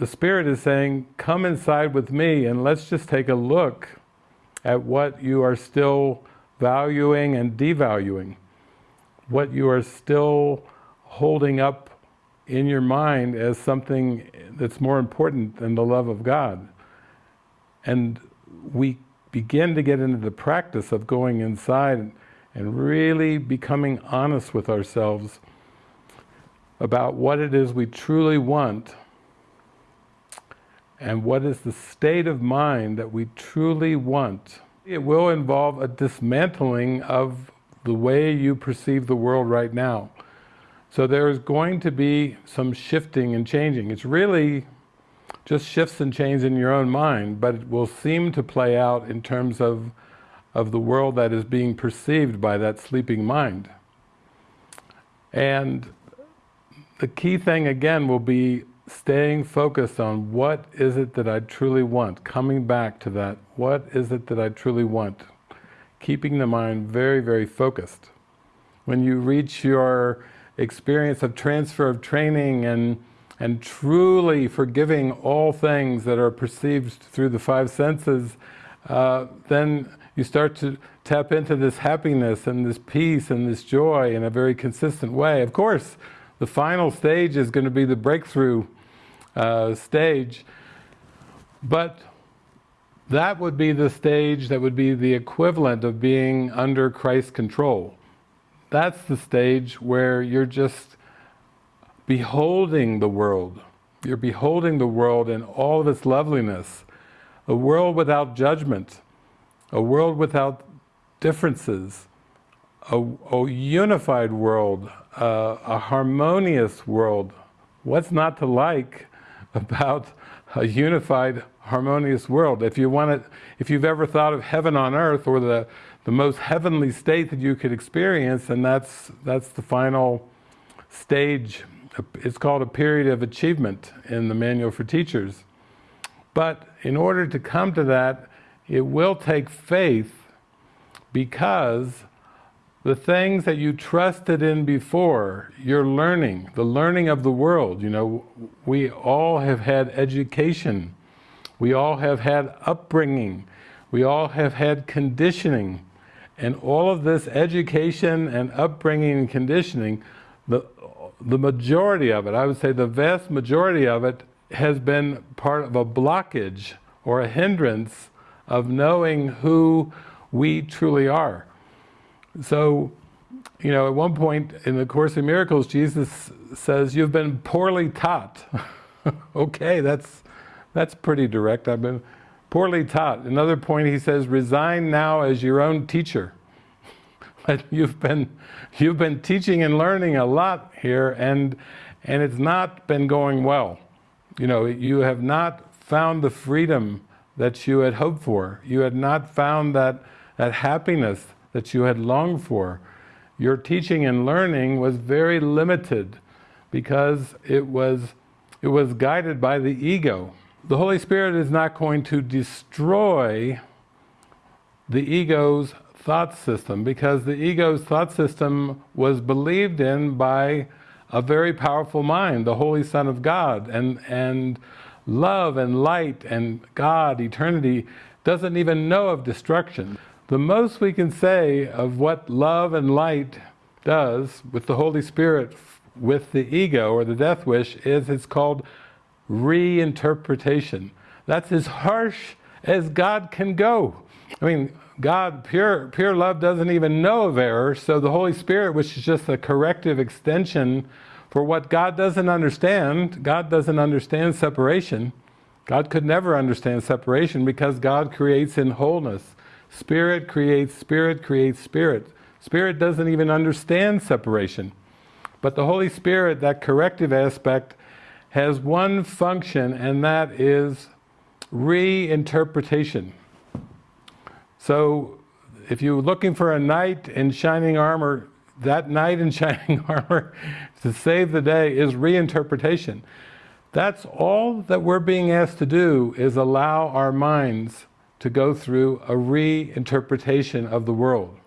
the Spirit is saying, come inside with me and let's just take a look at what you are still valuing and devaluing, what you are still holding up in your mind as something that's more important than the love of God. And we begin to get into the practice of going inside and really becoming honest with ourselves about what it is we truly want and what is the state of mind that we truly want. It will involve a dismantling of the way you perceive the world right now. So there's going to be some shifting and changing. It's really just shifts and changes in your own mind, but it will seem to play out in terms of, of the world that is being perceived by that sleeping mind. And the key thing again will be staying focused on what is it that I truly want, coming back to that, what is it that I truly want, keeping the mind very, very focused. When you reach your experience of transfer of training and, and truly forgiving all things that are perceived through the five senses, uh, then you start to tap into this happiness and this peace and this joy in a very consistent way. Of course, the final stage is going to be the breakthrough uh, stage. But that would be the stage that would be the equivalent of being under Christ's control. That's the stage where you're just beholding the world. You're beholding the world in all of its loveliness. A world without judgment. A world without differences. A, a unified world. Uh, a harmonious world. What's not to like about a unified, harmonious world. If you want it, if you've ever thought of heaven on earth or the, the most heavenly state that you could experience, and that's, that's the final stage. It's called a period of achievement in the Manual for Teachers. But in order to come to that, it will take faith because the things that you trusted in before, your learning, the learning of the world, you know, we all have had education, we all have had upbringing, we all have had conditioning, and all of this education and upbringing and conditioning, the, the majority of it, I would say the vast majority of it, has been part of a blockage or a hindrance of knowing who we truly are. So, you know, at one point in the Course in Miracles, Jesus says, you've been poorly taught. okay, that's, that's pretty direct. I've been poorly taught. Another point he says, resign now as your own teacher. you've been, you've been teaching and learning a lot here and, and it's not been going well. You know, you have not found the freedom that you had hoped for. You had not found that, that happiness that you had longed for. Your teaching and learning was very limited because it was, it was guided by the ego. The Holy Spirit is not going to destroy the ego's thought system because the ego's thought system was believed in by a very powerful mind, the Holy Son of God, and, and love and light and God, eternity, doesn't even know of destruction. The most we can say of what love and light does with the Holy Spirit, with the ego or the death wish, is it's called reinterpretation. That's as harsh as God can go. I mean, God, pure, pure love doesn't even know of error, so the Holy Spirit, which is just a corrective extension for what God doesn't understand, God doesn't understand separation. God could never understand separation because God creates in wholeness. Spirit creates spirit, creates spirit. Spirit doesn't even understand separation. But the Holy Spirit, that corrective aspect, has one function and that is reinterpretation. So if you're looking for a knight in shining armor, that knight in shining armor to save the day is reinterpretation. That's all that we're being asked to do is allow our minds to go through a reinterpretation of the world.